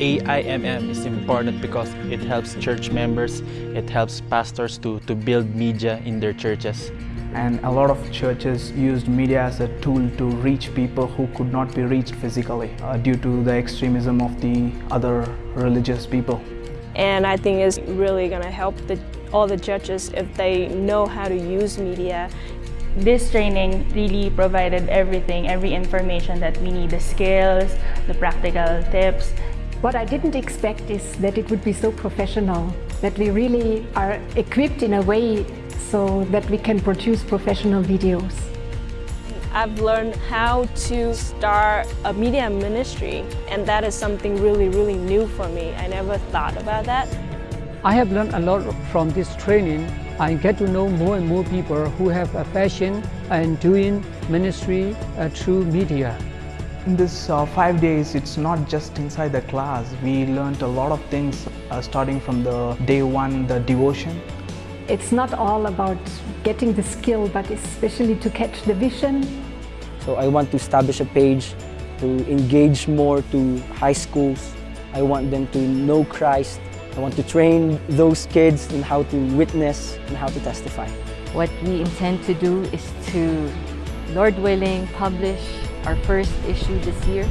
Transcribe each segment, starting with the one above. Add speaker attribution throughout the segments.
Speaker 1: AIMM is important because it helps church members, it helps pastors to, to build media in their churches.
Speaker 2: And a lot of churches used media as a tool to reach people who could not be reached physically uh, due to the extremism of the other religious people.
Speaker 3: And I think it's really going to help the, all the churches if they know how to use media
Speaker 4: this training really provided everything, every information that we need, the skills, the practical tips.
Speaker 5: What I didn't expect is that it would be so professional, that we really are equipped in a way so that we can produce professional videos.
Speaker 3: I've learned how to start a media ministry and that is something really, really new for me. I never thought about that.
Speaker 6: I have learned a lot from this training I get to know more and more people who have a passion and doing ministry uh, through media.
Speaker 2: In this uh, five days, it's not just inside the class. We learned a lot of things uh, starting from the day one, the devotion.
Speaker 5: It's not all about getting the skill, but especially to catch the vision.
Speaker 7: So I want to establish a page to engage more to high schools. I want them to know Christ I want to train those kids in how to witness and how to testify.
Speaker 8: What we intend to do is to, Lord willing, publish our first issue this year.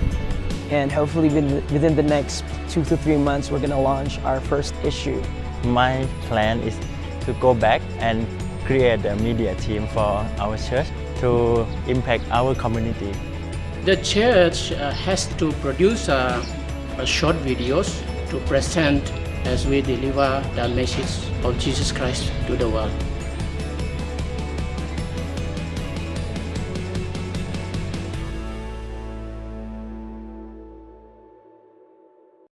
Speaker 7: And hopefully within the next two to three months, we're going to launch our first issue.
Speaker 1: My plan is to go back and create a media team for our church to impact our community.
Speaker 9: The church uh, has to produce uh, short videos to present as we deliver the message of Jesus Christ to the world.